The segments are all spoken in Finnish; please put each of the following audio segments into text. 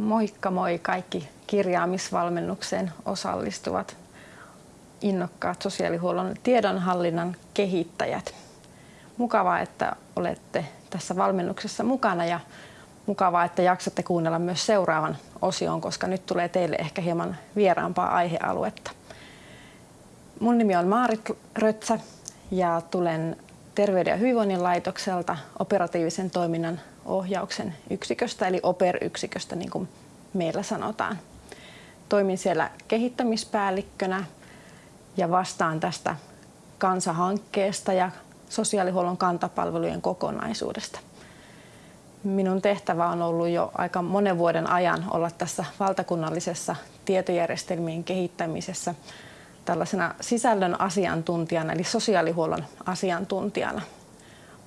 Moikka moi kaikki kirjaamisvalmennukseen osallistuvat innokkaat sosiaalihuollon tiedonhallinnan kehittäjät. Mukavaa, että olette tässä valmennuksessa mukana ja mukavaa, että jaksatte kuunnella myös seuraavan osion, koska nyt tulee teille ehkä hieman vieraampaa aihealuetta. Mun nimi on Maarit Rötsä ja tulen Terveyden ja hyvinvoinnin laitokselta operatiivisen toiminnan ohjauksen yksiköstä, eli OPER-yksiköstä, niin kuin meillä sanotaan. Toimin siellä kehittämispäällikkönä ja vastaan tästä kansahankkeesta ja sosiaalihuollon kantapalvelujen kokonaisuudesta. Minun tehtävä on ollut jo aika monen vuoden ajan olla tässä valtakunnallisessa tietojärjestelmien kehittämisessä tällaisena sisällön asiantuntijana, eli sosiaalihuollon asiantuntijana.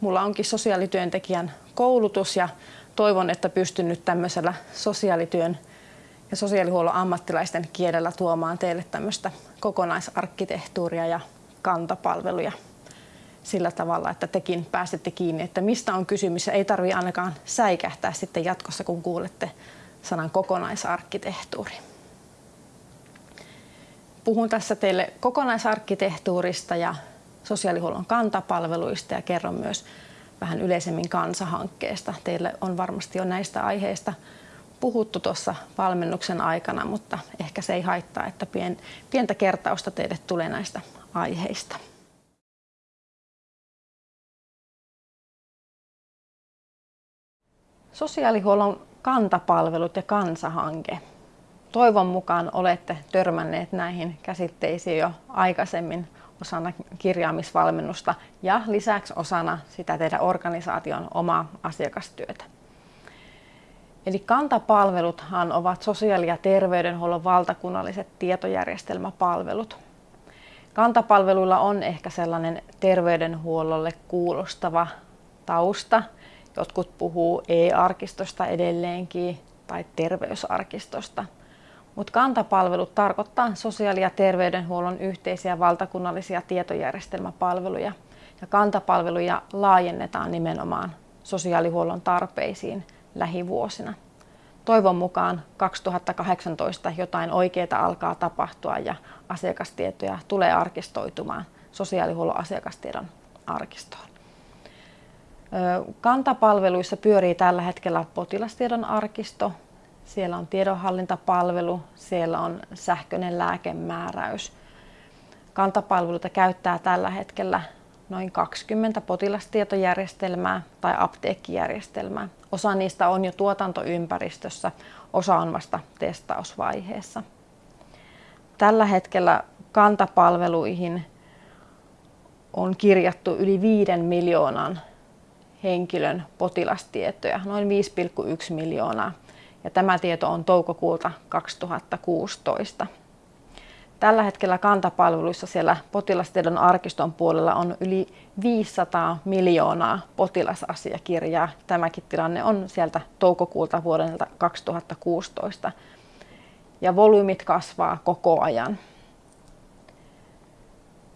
Mulla onkin sosiaalityöntekijän koulutus ja toivon, että pystyn nyt tämmöisellä sosiaalityön ja sosiaalihuollon ammattilaisten kielellä tuomaan teille tämmöistä kokonaisarkkitehtuuria ja kantapalveluja sillä tavalla, että tekin pääsette kiinni, että mistä on kysymys. Ei tarvitse ainakaan säikähtää sitten jatkossa, kun kuulette sanan kokonaisarkkitehtuuri. Puhun tässä teille kokonaisarkkitehtuurista ja sosiaalihuollon kantapalveluista ja kerron myös vähän yleisemmin kansahankkeesta. Teille on varmasti jo näistä aiheista puhuttu tuossa valmennuksen aikana, mutta ehkä se ei haittaa, että pientä kertausta teille tulee näistä aiheista. Sosiaalihuollon kantapalvelut ja kansahanke. Toivon mukaan olette törmänneet näihin käsitteisiin jo aikaisemmin osana kirjaamisvalmennusta ja lisäksi osana sitä teidän organisaation omaa asiakastyötä. Eli kantapalveluthan ovat sosiaali- ja terveydenhuollon valtakunnalliset tietojärjestelmäpalvelut. Kantapalveluilla on ehkä sellainen terveydenhuollolle kuulostava tausta, Jotkut puhuu e-arkistosta edelleenkin tai terveysarkistosta. Mutta kantapalvelut tarkoittaa sosiaali- ja terveydenhuollon yhteisiä valtakunnallisia tietojärjestelmäpalveluja. Ja kantapalveluja laajennetaan nimenomaan sosiaalihuollon tarpeisiin lähivuosina. Toivon mukaan 2018 jotain oikeaa alkaa tapahtua ja asiakastietoja tulee arkistoitumaan sosiaalihuollon asiakastiedon arkistoon. Kantapalveluissa pyörii tällä hetkellä potilastiedon arkisto, siellä on tiedonhallintapalvelu, siellä on sähköinen lääkemääräys. Kantapalveluita käyttää tällä hetkellä noin 20 potilastietojärjestelmää tai apteekkijärjestelmää. Osa niistä on jo tuotantoympäristössä, osa on vasta testausvaiheessa. Tällä hetkellä kantapalveluihin on kirjattu yli 5 miljoonan henkilön potilastietoja, noin 5,1 miljoonaa. Ja tämä tieto on toukokuulta 2016. Tällä hetkellä kantapalveluissa siellä potilastiedon arkiston puolella on yli 500 miljoonaa potilasasiakirjaa. Tämäkin tilanne on sieltä toukokuulta vuodelta 2016. Ja volyymit kasvaa koko ajan.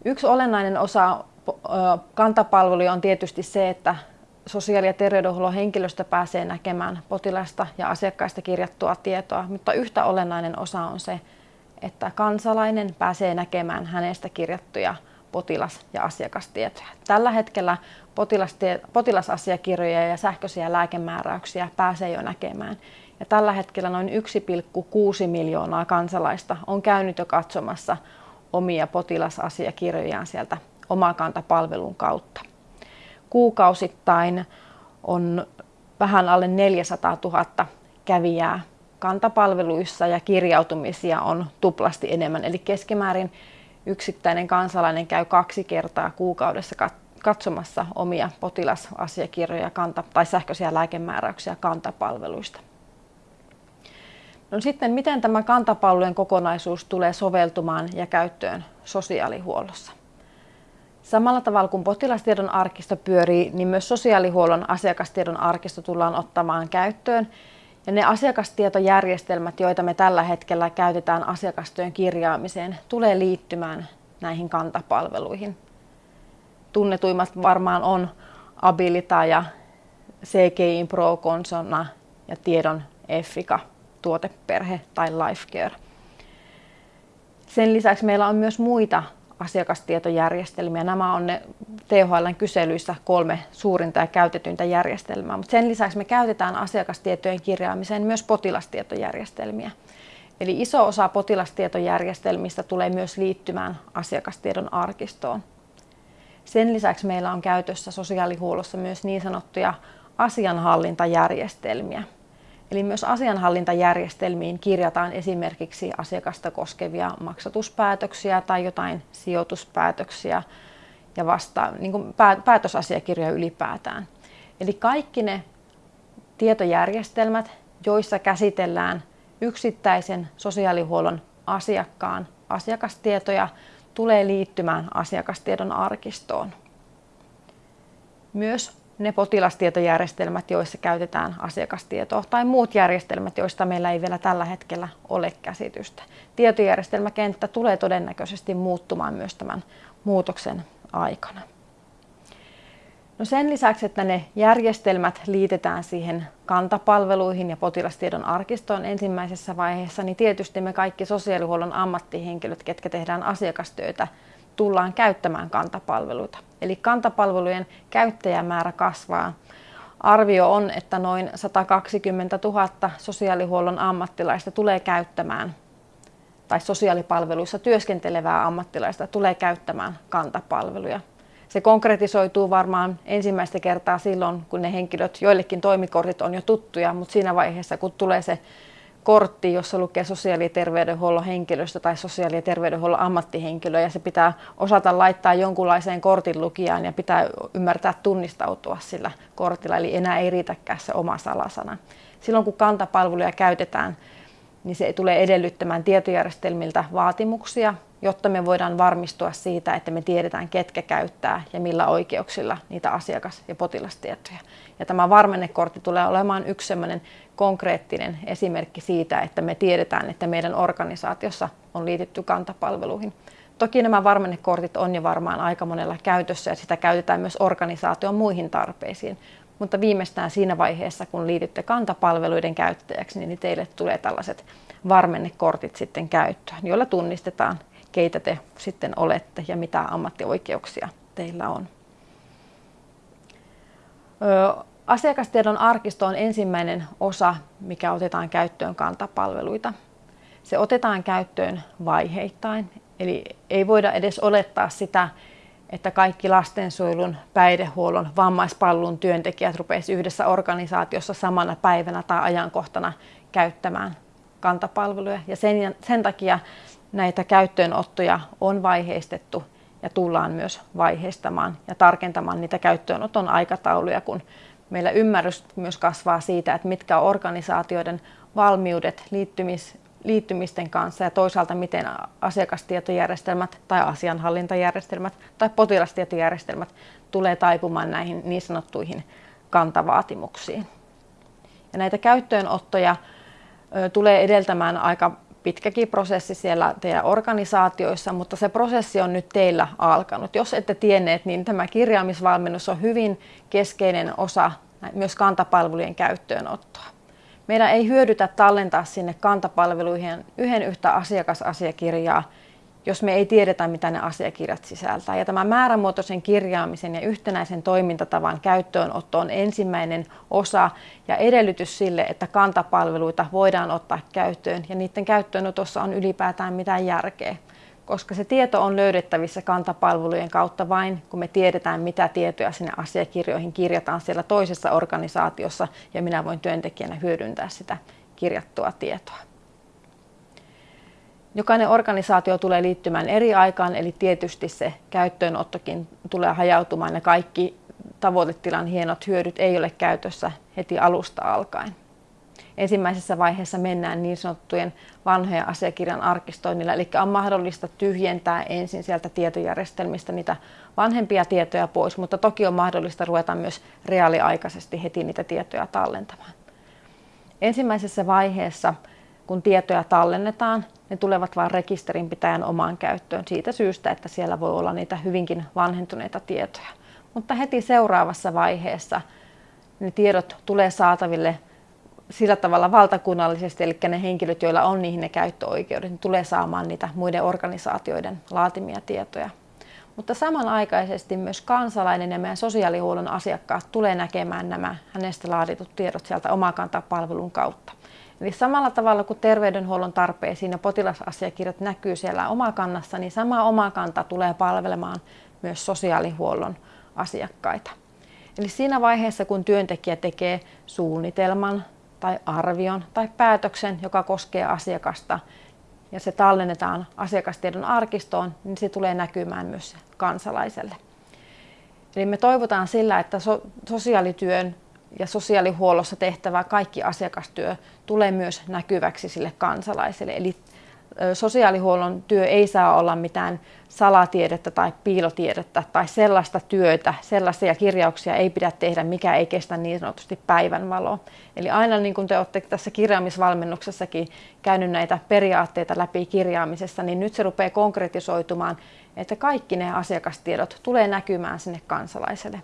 Yksi olennainen osa kantapalveluja on tietysti se, että sosiaali- ja terveydenhuollon henkilöstö pääsee näkemään potilasta ja asiakkaista kirjattua tietoa, mutta yhtä olennainen osa on se, että kansalainen pääsee näkemään hänestä kirjattuja potilas- ja asiakastietoja. Tällä hetkellä potilasasiakirjoja ja sähköisiä lääkemääräyksiä pääsee jo näkemään. Ja tällä hetkellä noin 1,6 miljoonaa kansalaista on käynyt jo katsomassa omia potilasasiakirjojaan sieltä omakanta-palvelun kautta kuukausittain on vähän alle 400 000 kävijää kantapalveluissa ja kirjautumisia on tuplasti enemmän. Eli keskimäärin yksittäinen kansalainen käy kaksi kertaa kuukaudessa katsomassa omia potilasasiakirjoja kanta- tai sähköisiä lääkemääräyksiä kantapalveluista. No sitten, miten tämä kantapalvelujen kokonaisuus tulee soveltumaan ja käyttöön sosiaalihuollossa? Samalla tavalla kuin potilastiedon arkisto pyörii, niin myös sosiaalihuollon asiakastiedon arkisto tullaan ottamaan käyttöön. Ja ne asiakastietojärjestelmät, joita me tällä hetkellä käytetään asiakastyön kirjaamiseen, tulee liittymään näihin kantapalveluihin. Tunnetuimmat varmaan on Abilita ja CGI Pro Consona ja Tiedon Effica tuoteperhe tai life care. Sen lisäksi meillä on myös muita asiakastietojärjestelmiä. Nämä on ne THLn kyselyissä kolme suurinta ja käytetyntä järjestelmää. Mutta sen lisäksi me käytetään asiakastietojen kirjaamiseen myös potilastietojärjestelmiä. Eli iso osa potilastietojärjestelmistä tulee myös liittymään asiakastiedon arkistoon. Sen lisäksi meillä on käytössä sosiaalihuollossa myös niin sanottuja asianhallintajärjestelmiä. Eli myös asianhallintajärjestelmiin kirjataan esimerkiksi asiakasta koskevia maksatuspäätöksiä tai jotain sijoituspäätöksiä ja vasta niin kuin päätösasiakirjoja ylipäätään. Eli kaikki ne tietojärjestelmät, joissa käsitellään yksittäisen sosiaalihuollon asiakkaan asiakastietoja, tulee liittymään asiakastiedon arkistoon. Myös ne potilastietojärjestelmät, joissa käytetään asiakastietoa, tai muut järjestelmät, joista meillä ei vielä tällä hetkellä ole käsitystä. Tietojärjestelmäkenttä tulee todennäköisesti muuttumaan myös tämän muutoksen aikana. No sen lisäksi, että ne järjestelmät liitetään siihen kantapalveluihin ja potilastiedon arkistoon ensimmäisessä vaiheessa, niin tietysti me kaikki sosiaalihuollon ammattihenkilöt, ketkä tehdään asiakastyötä, tullaan käyttämään kantapalveluita. Eli kantapalvelujen käyttäjämäärä kasvaa. Arvio on, että noin 120 000 sosiaalihuollon ammattilaista tulee käyttämään tai sosiaalipalveluissa työskentelevää ammattilaista tulee käyttämään kantapalveluja. Se konkretisoituu varmaan ensimmäistä kertaa silloin, kun ne henkilöt, joillekin toimikortit on jo tuttuja, mutta siinä vaiheessa, kun tulee se kortti, jossa lukee sosiaali- ja terveydenhuollon henkilöstö tai sosiaali- ja terveydenhuollon ammattihenkilö ja se pitää osata laittaa jonkunlaiseen kortin lukijaan ja pitää ymmärtää tunnistautua sillä kortilla, eli enää ei riitäkään se oma salasana. Silloin kun kantapalveluja käytetään, niin se tulee edellyttämään tietojärjestelmiltä vaatimuksia, jotta me voidaan varmistua siitä, että me tiedetään, ketkä käyttää ja millä oikeuksilla niitä asiakas- ja potilastietoja. Ja tämä varmennekortti tulee olemaan yksi sellainen konkreettinen esimerkki siitä, että me tiedetään, että meidän organisaatiossa on liitetty kantapalveluihin. Toki nämä varmennekortit on jo varmaan aika monella käytössä ja sitä käytetään myös organisaation muihin tarpeisiin. Mutta viimeistään siinä vaiheessa, kun liitytte kantapalveluiden käyttäjäksi, niin teille tulee tällaiset varmennekortit sitten käyttöön, joilla tunnistetaan, keitä te sitten olette ja mitä ammattioikeuksia teillä on. Asiakastiedon arkisto on ensimmäinen osa, mikä otetaan käyttöön kantapalveluita. Se otetaan käyttöön vaiheittain, eli ei voida edes olettaa sitä, että kaikki lastensuojelun, päihdehuollon, vammaispalvelun työntekijät rupeisivat yhdessä organisaatiossa samana päivänä tai ajankohtana käyttämään kantapalveluja. Ja sen, sen takia näitä käyttöönottoja on vaiheistettu ja tullaan myös vaiheistamaan ja tarkentamaan niitä käyttöönoton aikatauluja, kun meillä ymmärrys myös kasvaa siitä, että mitkä on organisaatioiden valmiudet liittymis, liittymisten kanssa ja toisaalta miten asiakastietojärjestelmät tai asianhallintajärjestelmät tai potilastietojärjestelmät tulee taipumaan näihin niin sanottuihin kantavaatimuksiin. Ja näitä käyttöönottoja tulee edeltämään aika pitkäkin prosessi siellä teidän organisaatioissa, mutta se prosessi on nyt teillä alkanut. Jos ette tienneet, niin tämä kirjaamisvalmennus on hyvin keskeinen osa myös kantapalvelujen käyttöönottoa. Meidän ei hyödytä tallentaa sinne kantapalveluihin yhden yhtä asiakasasiakirjaa, jos me ei tiedetä, mitä ne asiakirjat sisältää. Ja tämä määrämuotoisen kirjaamisen ja yhtenäisen toimintatavan käyttöönotto on ensimmäinen osa ja edellytys sille, että kantapalveluita voidaan ottaa käyttöön ja niiden käyttöönotossa on ylipäätään mitään järkeä. Koska se tieto on löydettävissä kantapalvelujen kautta vain, kun me tiedetään, mitä tietoja sinne asiakirjoihin kirjataan siellä toisessa organisaatiossa ja minä voin työntekijänä hyödyntää sitä kirjattua tietoa. Jokainen organisaatio tulee liittymään eri aikaan, eli tietysti se käyttöönottokin tulee hajautumaan ja kaikki tavoitetilan hienot hyödyt ei ole käytössä heti alusta alkaen. Ensimmäisessä vaiheessa mennään niin sanottujen vanhojen asiakirjan arkistoinnilla, eli on mahdollista tyhjentää ensin sieltä tietojärjestelmistä niitä vanhempia tietoja pois, mutta toki on mahdollista ruveta myös reaaliaikaisesti heti niitä tietoja tallentamaan. Ensimmäisessä vaiheessa, kun tietoja tallennetaan, ne tulevat vain rekisterinpitäjän omaan käyttöön siitä syystä, että siellä voi olla niitä hyvinkin vanhentuneita tietoja. Mutta heti seuraavassa vaiheessa ne tiedot tulee saataville sillä tavalla valtakunnallisesti, eli ne henkilöt, joilla on niihin ne käyttöoikeudet, niin tulee saamaan niitä muiden organisaatioiden laatimia tietoja. Mutta samanaikaisesti myös kansalainen ja meidän sosiaalihuollon asiakkaat tulee näkemään nämä hänestä laaditut tiedot sieltä omakantapalvelun kautta. Eli samalla tavalla kuin terveydenhuollon tarpeisiin ja potilasasiakirjat näkyy siellä omakannassa, niin sama omakanta tulee palvelemaan myös sosiaalihuollon asiakkaita. Eli siinä vaiheessa, kun työntekijä tekee suunnitelman tai arvion tai päätöksen, joka koskee asiakasta, ja se tallennetaan asiakastiedon arkistoon, niin se tulee näkymään myös kansalaiselle. Eli me toivotaan sillä, että so- sosiaalityön ja sosiaalihuollossa tehtävä kaikki asiakastyö tulee myös näkyväksi sille kansalaiselle. Eli sosiaalihuollon työ ei saa olla mitään salatiedettä tai piilotiedettä tai sellaista työtä, sellaisia kirjauksia ei pidä tehdä, mikä ei kestä niin sanotusti päivänvaloa. Eli aina niin kuin te olette tässä kirjaamisvalmennuksessakin käynyt näitä periaatteita läpi kirjaamisessa, niin nyt se rupeaa konkretisoitumaan, että kaikki ne asiakastiedot tulee näkymään sinne kansalaiselle.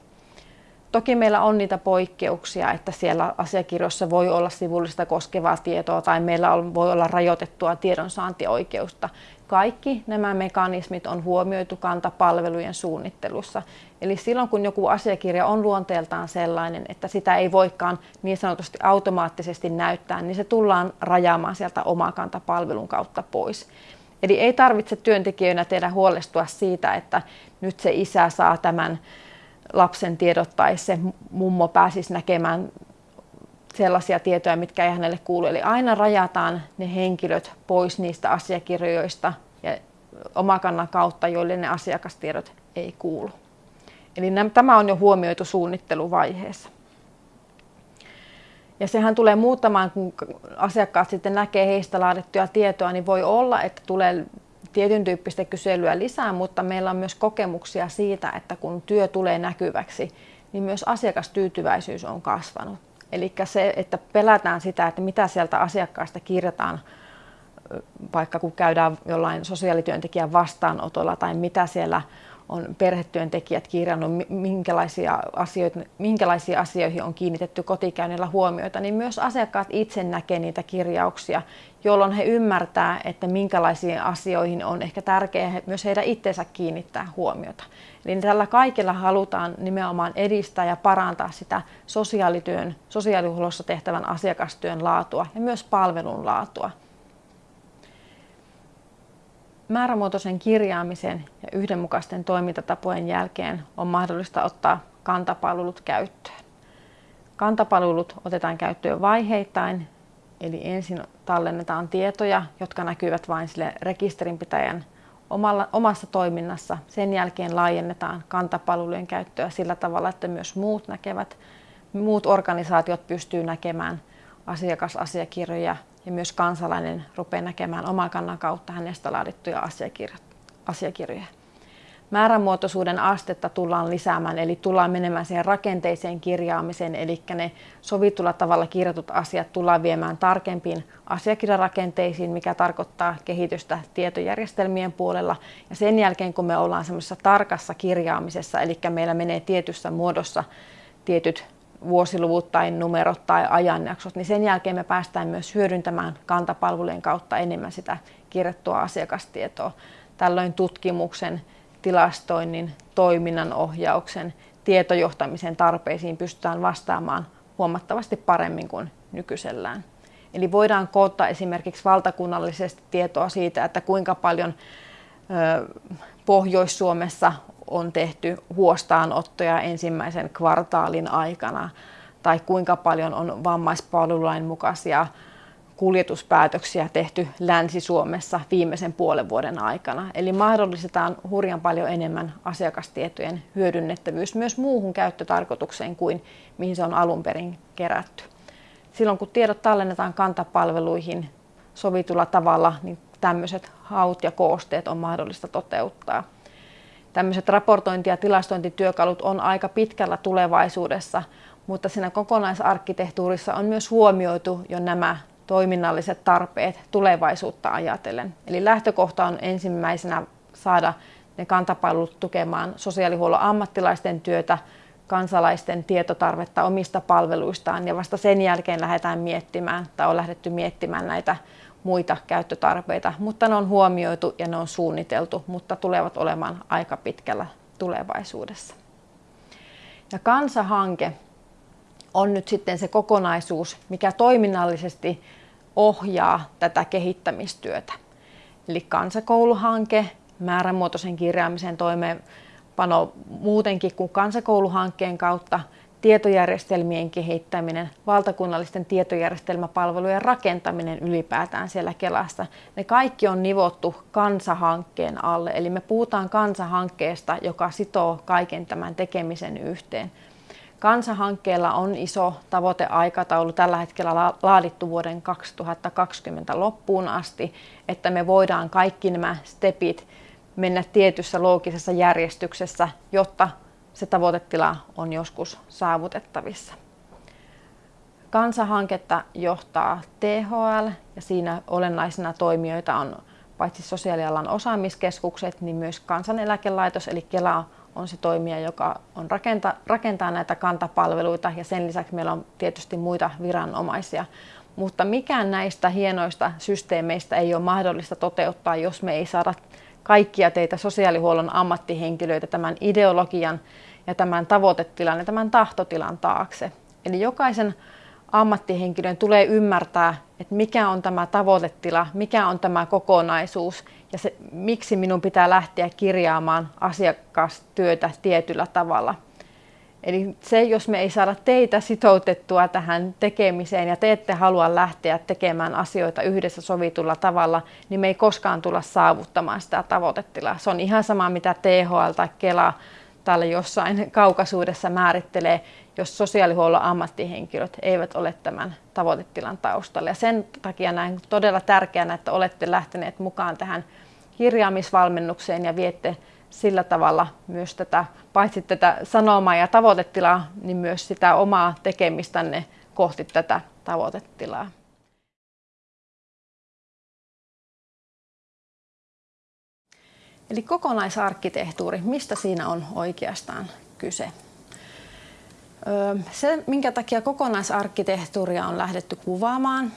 Toki meillä on niitä poikkeuksia, että siellä asiakirjoissa voi olla sivullista koskevaa tietoa tai meillä on, voi olla rajoitettua tiedonsaantioikeutta. Kaikki nämä mekanismit on huomioitu kantapalvelujen suunnittelussa. Eli silloin kun joku asiakirja on luonteeltaan sellainen, että sitä ei voikaan niin sanotusti automaattisesti näyttää, niin se tullaan rajaamaan sieltä omakantapalvelun kautta pois. Eli ei tarvitse työntekijöinä tehdä huolestua siitä, että nyt se isä saa tämän lapsen tiedot tai se mummo pääsisi näkemään sellaisia tietoja, mitkä ei hänelle kuulu. Eli aina rajataan ne henkilöt pois niistä asiakirjoista ja omakannan kautta, joille ne asiakastiedot ei kuulu. Eli tämä on jo huomioitu suunnitteluvaiheessa. Ja sehän tulee muuttamaan, kun asiakkaat sitten näkee heistä laadittuja tietoa, niin voi olla, että tulee tietyn tyyppistä kyselyä lisää, mutta meillä on myös kokemuksia siitä, että kun työ tulee näkyväksi, niin myös asiakastyytyväisyys on kasvanut. Eli se, että pelätään sitä, että mitä sieltä asiakkaasta kirjataan, vaikka kun käydään jollain sosiaalityöntekijän vastaanotolla tai mitä siellä on perhetyöntekijät kirjannut, minkälaisia, asioita, minkälaisiin asioihin on kiinnitetty kotikäynnillä huomioita, niin myös asiakkaat itse näkee niitä kirjauksia, jolloin he ymmärtää, että minkälaisiin asioihin on ehkä tärkeää myös heidän itsensä kiinnittää huomiota. Eli tällä kaikilla halutaan nimenomaan edistää ja parantaa sitä sosiaalityön, sosiaalihuollossa tehtävän asiakastyön laatua ja myös palvelun laatua määrämuotoisen kirjaamisen ja yhdenmukaisten toimintatapojen jälkeen on mahdollista ottaa kantapalvelut käyttöön. Kantapalvelut otetaan käyttöön vaiheittain, eli ensin tallennetaan tietoja, jotka näkyvät vain sille rekisterinpitäjän omalla, omassa toiminnassa. Sen jälkeen laajennetaan kantapalvelujen käyttöä sillä tavalla, että myös muut näkevät, muut organisaatiot pystyy näkemään asiakasasiakirjoja ja myös kansalainen rupeaa näkemään oman kannan kautta hänestä laadittuja asiakirjoja. Määrämuotoisuuden astetta tullaan lisäämään, eli tullaan menemään siihen rakenteiseen kirjaamiseen, eli ne sovitulla tavalla kirjatut asiat tullaan viemään tarkempiin asiakirjarakenteisiin, mikä tarkoittaa kehitystä tietojärjestelmien puolella. Ja sen jälkeen, kun me ollaan semmoisessa tarkassa kirjaamisessa, eli meillä menee tietyssä muodossa tietyt vuosiluvut tai numerot tai ajanjaksot, niin sen jälkeen me päästään myös hyödyntämään kantapalvelujen kautta enemmän sitä kirjattua asiakastietoa. Tällöin tutkimuksen, tilastoinnin, toiminnan ohjauksen, tietojohtamisen tarpeisiin pystytään vastaamaan huomattavasti paremmin kuin nykyisellään. Eli voidaan koottaa esimerkiksi valtakunnallisesti tietoa siitä, että kuinka paljon Pohjois-Suomessa on tehty huostaanottoja ensimmäisen kvartaalin aikana tai kuinka paljon on vammaispalvelulain mukaisia kuljetuspäätöksiä tehty Länsi-Suomessa viimeisen puolen vuoden aikana. Eli mahdollistetaan hurjan paljon enemmän asiakastietojen hyödynnettävyys myös muuhun käyttötarkoitukseen kuin mihin se on alun perin kerätty. Silloin kun tiedot tallennetaan kantapalveluihin sovitulla tavalla, niin tämmöiset haut ja koosteet on mahdollista toteuttaa tämmöiset raportointi- ja tilastointityökalut on aika pitkällä tulevaisuudessa, mutta siinä kokonaisarkkitehtuurissa on myös huomioitu jo nämä toiminnalliset tarpeet tulevaisuutta ajatellen. Eli lähtökohta on ensimmäisenä saada ne kantapalvelut tukemaan sosiaalihuollon ammattilaisten työtä kansalaisten tietotarvetta omista palveluistaan ja vasta sen jälkeen lähdetään miettimään tai on lähdetty miettimään näitä muita käyttötarpeita, mutta ne on huomioitu ja ne on suunniteltu, mutta tulevat olemaan aika pitkällä tulevaisuudessa. Ja kansahanke on nyt sitten se kokonaisuus, mikä toiminnallisesti ohjaa tätä kehittämistyötä. Eli kansakouluhanke, määrämuotoisen kirjaamisen toimeenpano muutenkin kuin kansakouluhankkeen kautta, tietojärjestelmien kehittäminen, valtakunnallisten tietojärjestelmäpalvelujen rakentaminen ylipäätään siellä Kelassa. Ne kaikki on nivottu kansahankkeen alle. Eli me puhutaan kansahankkeesta, joka sitoo kaiken tämän tekemisen yhteen. Kansahankkeella on iso tavoiteaikataulu tällä hetkellä laadittu vuoden 2020 loppuun asti, että me voidaan kaikki nämä stepit mennä tietyssä loogisessa järjestyksessä, jotta se tavoitetila on joskus saavutettavissa. Kansahanketta johtaa THL ja siinä olennaisena toimijoita on paitsi sosiaalialan osaamiskeskukset, niin myös kansaneläkelaitos eli Kela on se toimija, joka on rakenta, rakentaa näitä kantapalveluita ja sen lisäksi meillä on tietysti muita viranomaisia. Mutta mikään näistä hienoista systeemeistä ei ole mahdollista toteuttaa, jos me ei saada kaikkia teitä sosiaalihuollon ammattihenkilöitä tämän ideologian ja tämän tavoitetilan ja tämän tahtotilan taakse. Eli jokaisen ammattihenkilön tulee ymmärtää, että mikä on tämä tavoitetila, mikä on tämä kokonaisuus ja se, miksi minun pitää lähteä kirjaamaan asiakastyötä tietyllä tavalla. Eli se, jos me ei saada teitä sitoutettua tähän tekemiseen ja te ette halua lähteä tekemään asioita yhdessä sovitulla tavalla, niin me ei koskaan tulla saavuttamaan sitä tavoitetilaa. Se on ihan sama, mitä THL tai Kela täällä jossain kaukaisuudessa määrittelee, jos sosiaalihuollon ammattihenkilöt eivät ole tämän tavoitetilan taustalla. Ja sen takia näen todella tärkeänä, että olette lähteneet mukaan tähän kirjaamisvalmennukseen ja viette sillä tavalla myös tätä, paitsi tätä sanomaa ja tavoitetilaa, niin myös sitä omaa tekemistänne kohti tätä tavoitetilaa. Eli kokonaisarkkitehtuuri, mistä siinä on oikeastaan kyse? Se, minkä takia kokonaisarkkitehtuuria on lähdetty kuvaamaan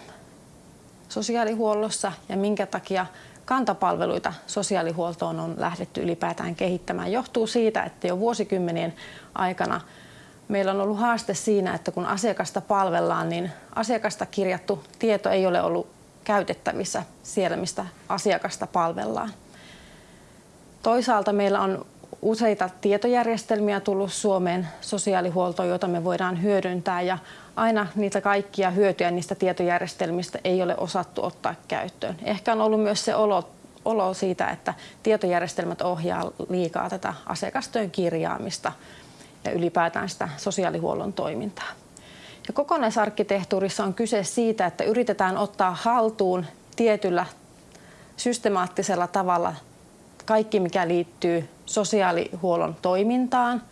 sosiaalihuollossa ja minkä takia kantapalveluita sosiaalihuoltoon on lähdetty ylipäätään kehittämään, johtuu siitä, että jo vuosikymmenien aikana meillä on ollut haaste siinä, että kun asiakasta palvellaan, niin asiakasta kirjattu tieto ei ole ollut käytettävissä siellä, mistä asiakasta palvellaan. Toisaalta meillä on useita tietojärjestelmiä tullut Suomeen sosiaalihuoltoon, joita me voidaan hyödyntää ja aina niitä kaikkia hyötyjä niistä tietojärjestelmistä ei ole osattu ottaa käyttöön. Ehkä on ollut myös se olo, olo siitä, että tietojärjestelmät ohjaa liikaa tätä asiakastyön kirjaamista ja ylipäätään sitä sosiaalihuollon toimintaa. Ja kokonaisarkkitehtuurissa on kyse siitä, että yritetään ottaa haltuun tietyllä systemaattisella tavalla kaikki, mikä liittyy sosiaalihuollon toimintaan,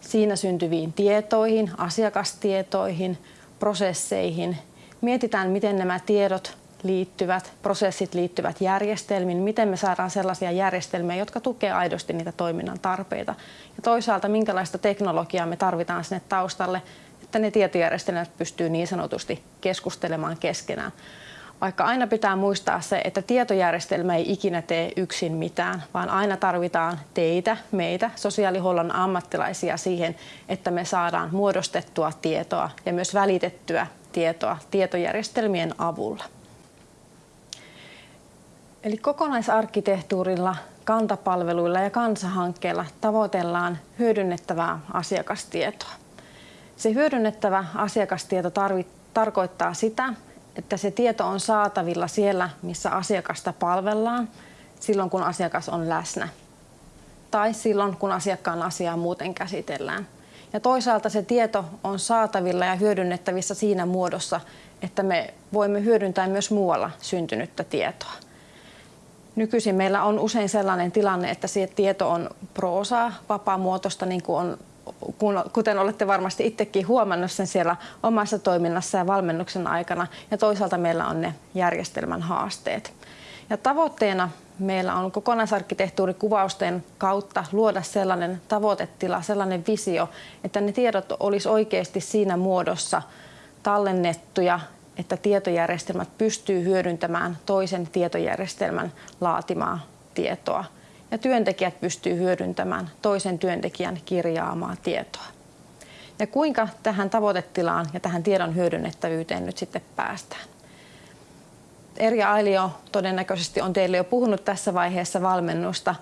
siinä syntyviin tietoihin, asiakastietoihin, prosesseihin. Mietitään, miten nämä tiedot liittyvät, prosessit liittyvät järjestelmiin, miten me saadaan sellaisia järjestelmiä, jotka tukevat aidosti niitä toiminnan tarpeita. Ja toisaalta, minkälaista teknologiaa me tarvitaan sinne taustalle, että ne tietojärjestelmät pystyy niin sanotusti keskustelemaan keskenään. Vaikka aina pitää muistaa se, että tietojärjestelmä ei ikinä tee yksin mitään, vaan aina tarvitaan teitä, meitä, sosiaalihuollon ammattilaisia siihen, että me saadaan muodostettua tietoa ja myös välitettyä tietoa tietojärjestelmien avulla. Eli kokonaisarkkitehtuurilla, kantapalveluilla ja kansahankkeella tavoitellaan hyödynnettävää asiakastietoa. Se hyödynnettävä asiakastieto tarvi, tarkoittaa sitä, että se tieto on saatavilla siellä, missä asiakasta palvellaan, silloin kun asiakas on läsnä tai silloin, kun asiakkaan asiaa muuten käsitellään. Ja toisaalta se tieto on saatavilla ja hyödynnettävissä siinä muodossa, että me voimme hyödyntää myös muualla syntynyttä tietoa. Nykyisin meillä on usein sellainen tilanne, että se tieto on proosaa, vapaamuotoista, niin kuin on kuten olette varmasti itsekin huomannut sen siellä omassa toiminnassa ja valmennuksen aikana. Ja toisaalta meillä on ne järjestelmän haasteet. Ja tavoitteena meillä on kokonaisarkkitehtuurikuvausten kautta luoda sellainen tavoitetila, sellainen visio, että ne tiedot olisi oikeasti siinä muodossa tallennettuja, että tietojärjestelmät pystyy hyödyntämään toisen tietojärjestelmän laatimaa tietoa ja työntekijät pystyy hyödyntämään toisen työntekijän kirjaamaa tietoa. Ja kuinka tähän tavoitetilaan ja tähän tiedon hyödynnettävyyteen nyt sitten päästään? Erja Ailio todennäköisesti on teille jo puhunut tässä vaiheessa valmennusta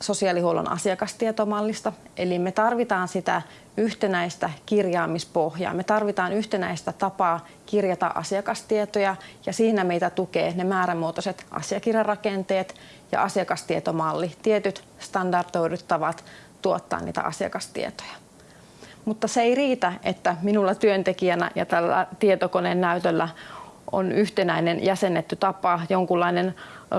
sosiaalihuollon asiakastietommallista. Eli me tarvitaan sitä yhtenäistä kirjaamispohjaa. Me tarvitaan yhtenäistä tapaa kirjata asiakastietoja ja siinä meitä tukee ne määrämuotoiset asiakirjarakenteet ja asiakastietomalli, tietyt standardoidut tavat tuottaa niitä asiakastietoja. Mutta se ei riitä, että minulla työntekijänä ja tällä tietokoneen näytöllä on yhtenäinen jäsennetty tapa, jonkunlainen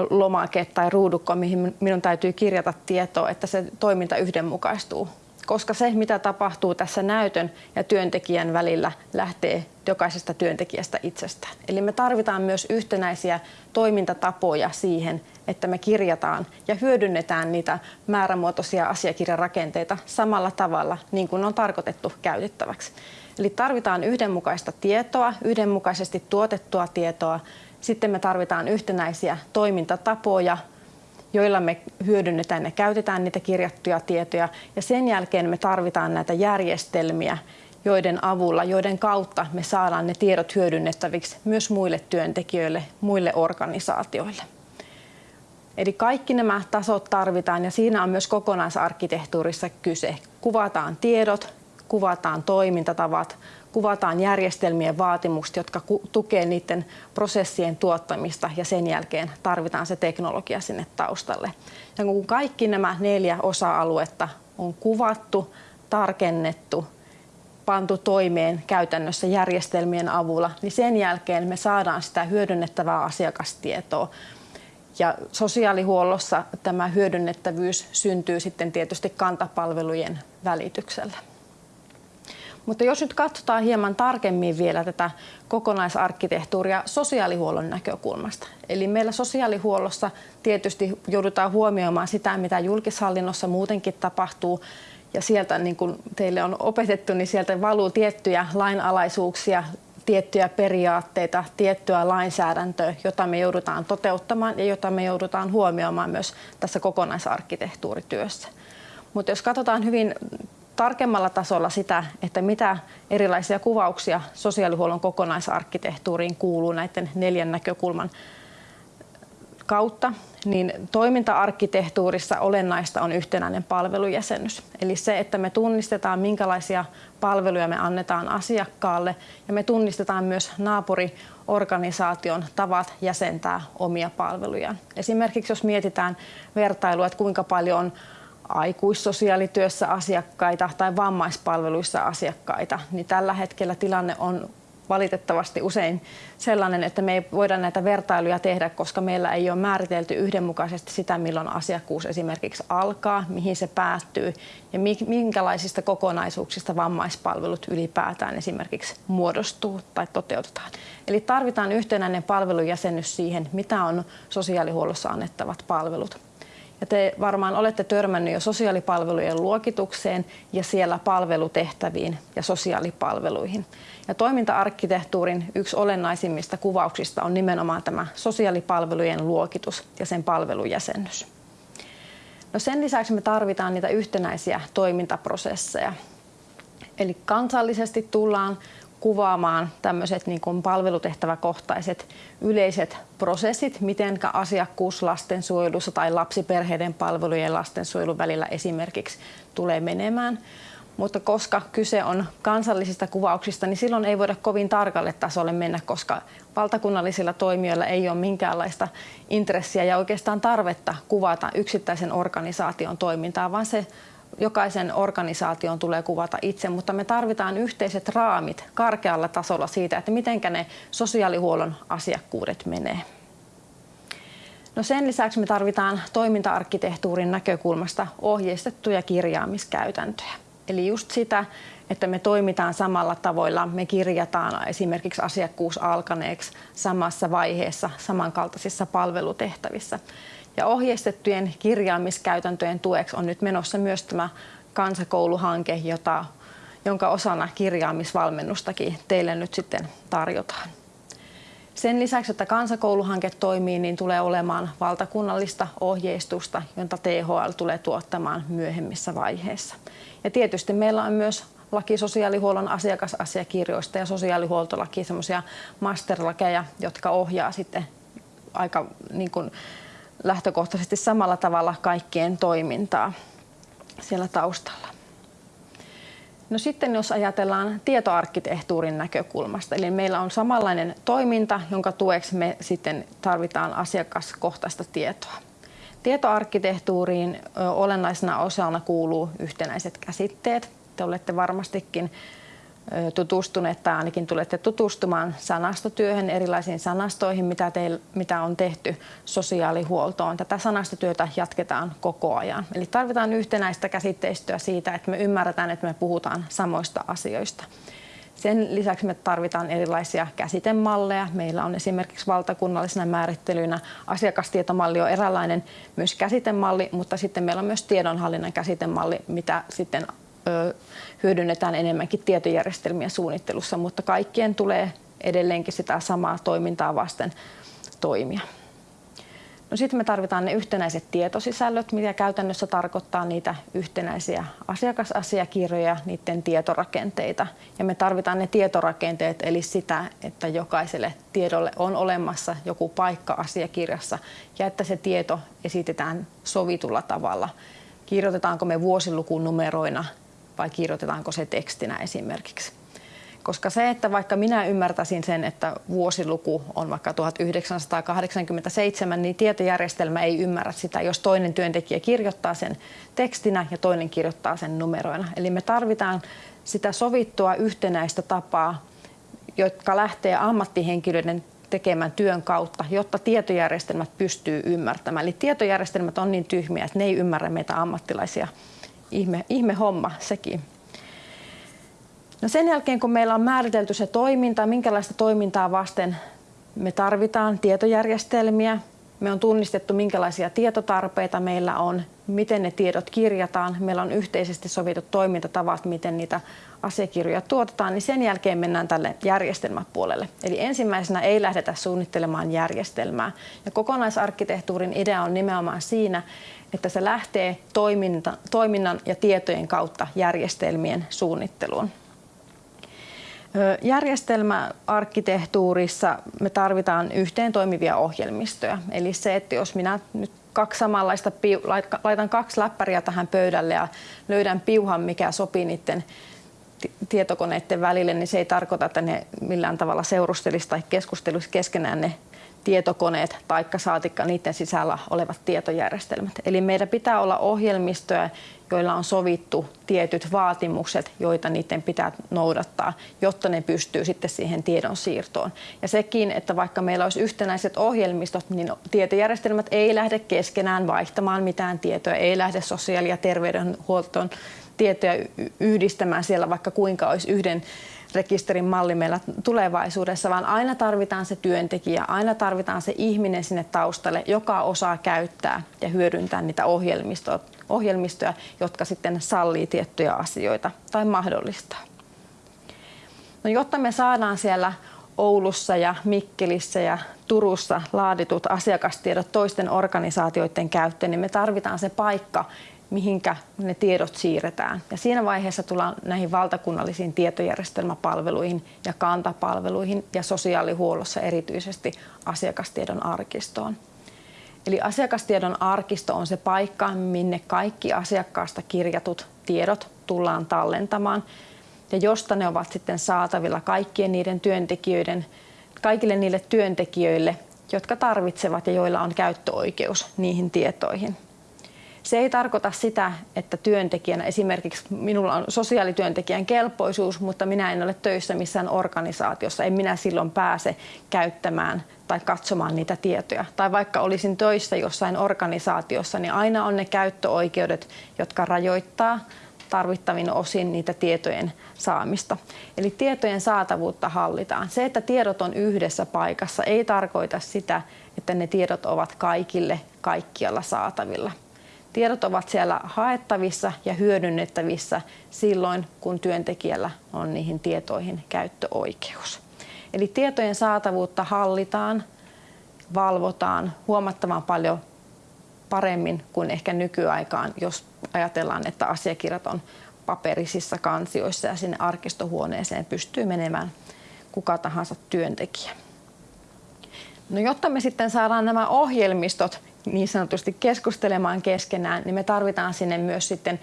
lomake tai ruudukko, mihin minun täytyy kirjata tietoa, että se toiminta yhdenmukaistuu. Koska se, mitä tapahtuu tässä näytön ja työntekijän välillä, lähtee jokaisesta työntekijästä itsestään. Eli me tarvitaan myös yhtenäisiä toimintatapoja siihen, että me kirjataan ja hyödynnetään niitä määrämuotoisia asiakirjarakenteita samalla tavalla, niin kuin on tarkoitettu käytettäväksi. Eli tarvitaan yhdenmukaista tietoa, yhdenmukaisesti tuotettua tietoa. Sitten me tarvitaan yhtenäisiä toimintatapoja, joilla me hyödynnetään ja käytetään niitä kirjattuja tietoja. Ja sen jälkeen me tarvitaan näitä järjestelmiä, joiden avulla, joiden kautta me saadaan ne tiedot hyödynnettäviksi myös muille työntekijöille, muille organisaatioille. Eli kaikki nämä tasot tarvitaan ja siinä on myös kokonaisarkkitehtuurissa kyse. Kuvataan tiedot, kuvataan toimintatavat, kuvataan järjestelmien vaatimukset, jotka tukevat niiden prosessien tuottamista ja sen jälkeen tarvitaan se teknologia sinne taustalle. Ja kun kaikki nämä neljä osa-aluetta on kuvattu, tarkennettu, pantu toimeen käytännössä järjestelmien avulla, niin sen jälkeen me saadaan sitä hyödynnettävää asiakastietoa. Ja sosiaalihuollossa tämä hyödynnettävyys syntyy sitten tietysti kantapalvelujen välityksellä. Mutta jos nyt katsotaan hieman tarkemmin vielä tätä kokonaisarkkitehtuuria sosiaalihuollon näkökulmasta. Eli meillä sosiaalihuollossa tietysti joudutaan huomioimaan sitä, mitä julkishallinnossa muutenkin tapahtuu. Ja sieltä, niin kuin teille on opetettu, niin sieltä valuu tiettyjä lainalaisuuksia, tiettyjä periaatteita, tiettyä lainsäädäntöä, jota me joudutaan toteuttamaan ja jota me joudutaan huomioimaan myös tässä kokonaisarkkitehtuurityössä. Mutta jos katsotaan hyvin tarkemmalla tasolla sitä, että mitä erilaisia kuvauksia sosiaalihuollon kokonaisarkkitehtuuriin kuuluu näiden neljän näkökulman kautta, niin toiminta-arkkitehtuurissa olennaista on yhtenäinen palvelujäsennys. Eli se, että me tunnistetaan, minkälaisia palveluja me annetaan asiakkaalle ja me tunnistetaan myös naapuriorganisaation tavat jäsentää omia palvelujaan. Esimerkiksi jos mietitään vertailua, että kuinka paljon on aikuissosiaalityössä asiakkaita tai vammaispalveluissa asiakkaita, niin tällä hetkellä tilanne on valitettavasti usein sellainen, että me ei voida näitä vertailuja tehdä, koska meillä ei ole määritelty yhdenmukaisesti sitä, milloin asiakkuus esimerkiksi alkaa, mihin se päättyy ja minkälaisista kokonaisuuksista vammaispalvelut ylipäätään esimerkiksi muodostuu tai toteutetaan. Eli tarvitaan yhtenäinen palvelujäsennys siihen, mitä on sosiaalihuollossa annettavat palvelut. Ja te varmaan olette törmännyt jo sosiaalipalvelujen luokitukseen ja siellä palvelutehtäviin ja sosiaalipalveluihin. Ja toiminta-arkkitehtuurin yksi olennaisimmista kuvauksista on nimenomaan tämä sosiaalipalvelujen luokitus ja sen palvelujäsennys. No sen lisäksi me tarvitaan niitä yhtenäisiä toimintaprosesseja. Eli kansallisesti tullaan kuvaamaan tämmöiset niin palvelutehtäväkohtaiset yleiset prosessit, miten asiakkuus lastensuojelussa tai lapsiperheiden palvelujen lastensuojelun välillä esimerkiksi tulee menemään. Mutta koska kyse on kansallisista kuvauksista, niin silloin ei voida kovin tarkalle tasolle mennä, koska valtakunnallisilla toimijoilla ei ole minkäänlaista intressiä ja oikeastaan tarvetta kuvata yksittäisen organisaation toimintaa, vaan se jokaisen organisaation tulee kuvata itse, mutta me tarvitaan yhteiset raamit karkealla tasolla siitä, että miten ne sosiaalihuollon asiakkuudet menee. No sen lisäksi me tarvitaan toiminta-arkkitehtuurin näkökulmasta ohjeistettuja kirjaamiskäytäntöjä. Eli just sitä, että me toimitaan samalla tavoilla, me kirjataan esimerkiksi asiakkuus alkaneeksi samassa vaiheessa samankaltaisissa palvelutehtävissä. Ja ohjeistettujen kirjaamiskäytäntöjen tueksi on nyt menossa myös tämä kansakouluhanke, jota, jonka osana kirjaamisvalmennustakin teille nyt sitten tarjotaan. Sen lisäksi, että kansakouluhanke toimii, niin tulee olemaan valtakunnallista ohjeistusta, jota THL tulee tuottamaan myöhemmissä vaiheissa. Ja tietysti meillä on myös laki sosiaalihuollon asiakasasiakirjoista ja sosiaalihuoltolaki semmoisia masterlakeja, jotka ohjaa sitten aika niin kuin lähtökohtaisesti samalla tavalla kaikkien toimintaa siellä taustalla. No sitten jos ajatellaan tietoarkkitehtuurin näkökulmasta, eli meillä on samanlainen toiminta, jonka tueksi me sitten tarvitaan asiakaskohtaista tietoa. Tietoarkkitehtuuriin olennaisena osana kuuluu yhtenäiset käsitteet. Te olette varmastikin tutustuneet tai ainakin tulette tutustumaan sanastotyöhön, erilaisiin sanastoihin, mitä, teil, mitä on tehty sosiaalihuoltoon. Tätä sanastotyötä jatketaan koko ajan. Eli tarvitaan yhtenäistä käsitteistöä siitä, että me ymmärretään, että me puhutaan samoista asioista. Sen lisäksi me tarvitaan erilaisia käsitemalleja. Meillä on esimerkiksi valtakunnallisena määrittelynä asiakastietomalli on eräänlainen myös käsitemalli, mutta sitten meillä on myös tiedonhallinnan käsitemalli, mitä sitten hyödynnetään enemmänkin tietojärjestelmien suunnittelussa, mutta kaikkien tulee edelleenkin sitä samaa toimintaa vasten toimia. No sitten me tarvitaan ne yhtenäiset tietosisällöt, mikä käytännössä tarkoittaa niitä yhtenäisiä asiakasasiakirjoja, niiden tietorakenteita. Ja me tarvitaan ne tietorakenteet, eli sitä, että jokaiselle tiedolle on olemassa joku paikka asiakirjassa ja että se tieto esitetään sovitulla tavalla. Kirjoitetaanko me vuosilukunumeroina vai kirjoitetaanko se tekstinä esimerkiksi. Koska se, että vaikka minä ymmärtäisin sen, että vuosiluku on vaikka 1987, niin tietojärjestelmä ei ymmärrä sitä, jos toinen työntekijä kirjoittaa sen tekstinä ja toinen kirjoittaa sen numeroina. Eli me tarvitaan sitä sovittua yhtenäistä tapaa, jotka lähtee ammattihenkilöiden tekemän työn kautta, jotta tietojärjestelmät pystyy ymmärtämään. Eli tietojärjestelmät on niin tyhmiä, että ne ei ymmärrä meitä ammattilaisia ihme, ihme homma sekin. No sen jälkeen, kun meillä on määritelty se toiminta, minkälaista toimintaa vasten me tarvitaan tietojärjestelmiä, me on tunnistettu, minkälaisia tietotarpeita meillä on, miten ne tiedot kirjataan, meillä on yhteisesti sovitut toimintatavat, miten niitä asiakirjoja tuotetaan, niin sen jälkeen mennään tälle järjestelmäpuolelle. Eli ensimmäisenä ei lähdetä suunnittelemaan järjestelmää. Ja kokonaisarkkitehtuurin idea on nimenomaan siinä, että se lähtee toiminta, toiminnan ja tietojen kautta järjestelmien suunnitteluun. Järjestelmäarkkitehtuurissa me tarvitaan yhteen toimivia ohjelmistoja. Eli se, että jos minä nyt kaksi samanlaista, laitan kaksi läppäriä tähän pöydälle ja löydän piuhan, mikä sopii niiden tietokoneiden välille, niin se ei tarkoita, että ne millään tavalla seurustelisi tai keskustelisi keskenään ne tietokoneet taikka saatikka niiden sisällä olevat tietojärjestelmät. Eli meidän pitää olla ohjelmistoja, joilla on sovittu tietyt vaatimukset, joita niiden pitää noudattaa, jotta ne pystyy sitten siihen tiedon siirtoon. Ja sekin, että vaikka meillä olisi yhtenäiset ohjelmistot, niin tietojärjestelmät ei lähde keskenään vaihtamaan mitään tietoja, ei lähde sosiaali- ja terveydenhuoltoon tietoja yhdistämään siellä, vaikka kuinka olisi yhden rekisterin malli meillä tulevaisuudessa, vaan aina tarvitaan se työntekijä, aina tarvitaan se ihminen sinne taustalle, joka osaa käyttää ja hyödyntää niitä ohjelmistoja, ohjelmistoja jotka sitten sallii tiettyjä asioita tai mahdollistaa. No, jotta me saadaan siellä Oulussa ja Mikkelissä ja Turussa laaditut asiakastiedot toisten organisaatioiden käyttöön, niin me tarvitaan se paikka, mihinkä ne tiedot siirretään. Ja siinä vaiheessa tullaan näihin valtakunnallisiin tietojärjestelmäpalveluihin ja kantapalveluihin ja sosiaalihuollossa erityisesti asiakastiedon arkistoon. Eli asiakastiedon arkisto on se paikka, minne kaikki asiakkaasta kirjatut tiedot tullaan tallentamaan ja josta ne ovat sitten saatavilla kaikkien niiden työntekijöiden, kaikille niille työntekijöille, jotka tarvitsevat ja joilla on käyttöoikeus niihin tietoihin. Se ei tarkoita sitä, että työntekijänä, esimerkiksi minulla on sosiaalityöntekijän kelpoisuus, mutta minä en ole töissä missään organisaatiossa. En minä silloin pääse käyttämään tai katsomaan niitä tietoja. Tai vaikka olisin töissä jossain organisaatiossa, niin aina on ne käyttöoikeudet, jotka rajoittaa tarvittavin osin niitä tietojen saamista. Eli tietojen saatavuutta hallitaan. Se, että tiedot on yhdessä paikassa, ei tarkoita sitä, että ne tiedot ovat kaikille kaikkialla saatavilla. Tiedot ovat siellä haettavissa ja hyödynnettävissä silloin, kun työntekijällä on niihin tietoihin käyttöoikeus. Eli tietojen saatavuutta hallitaan, valvotaan huomattavan paljon paremmin kuin ehkä nykyaikaan, jos ajatellaan, että asiakirjat on paperisissa kansioissa ja sinne arkistohuoneeseen pystyy menemään kuka tahansa työntekijä. No jotta me sitten saadaan nämä ohjelmistot niin sanotusti keskustelemaan keskenään, niin me tarvitaan sinne myös sitten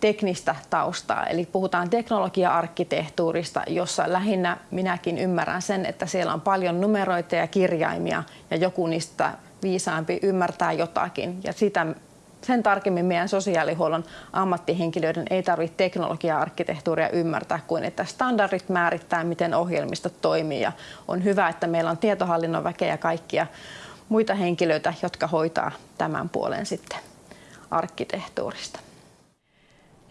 teknistä taustaa. Eli puhutaan teknologia-arkkitehtuurista, jossa lähinnä minäkin ymmärrän sen, että siellä on paljon numeroita ja kirjaimia ja joku niistä viisaampi ymmärtää jotakin. Ja sitä, sen tarkemmin meidän sosiaalihuollon ammattihenkilöiden ei tarvitse teknologia-arkkitehtuuria ymmärtää kuin, että standardit määrittää, miten ohjelmistot toimii. Ja on hyvä, että meillä on tietohallinnon väkeä ja kaikkia muita henkilöitä, jotka hoitaa tämän puolen sitten arkkitehtuurista.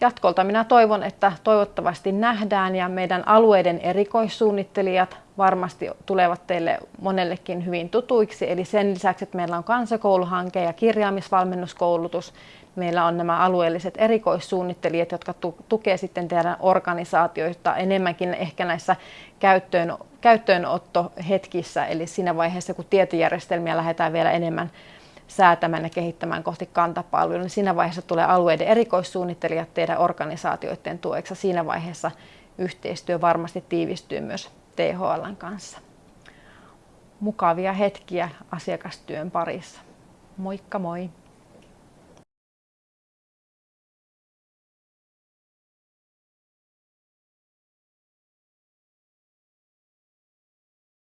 Jatkolta minä toivon, että toivottavasti nähdään ja meidän alueiden erikoissuunnittelijat varmasti tulevat teille monellekin hyvin tutuiksi. Eli sen lisäksi, että meillä on kansakouluhanke ja kirjaamisvalmennuskoulutus, meillä on nämä alueelliset erikoissuunnittelijat, jotka tukevat sitten teidän organisaatioita enemmänkin ehkä näissä käyttöön, käyttöönottohetkissä, eli siinä vaiheessa, kun tietojärjestelmiä lähdetään vielä enemmän säätämään ja kehittämään kohti kantapalvelua, niin siinä vaiheessa tulee alueiden erikoissuunnittelijat teidän organisaatioiden tueksi. Siinä vaiheessa yhteistyö varmasti tiivistyy myös THLn kanssa. Mukavia hetkiä asiakastyön parissa. Moikka moi!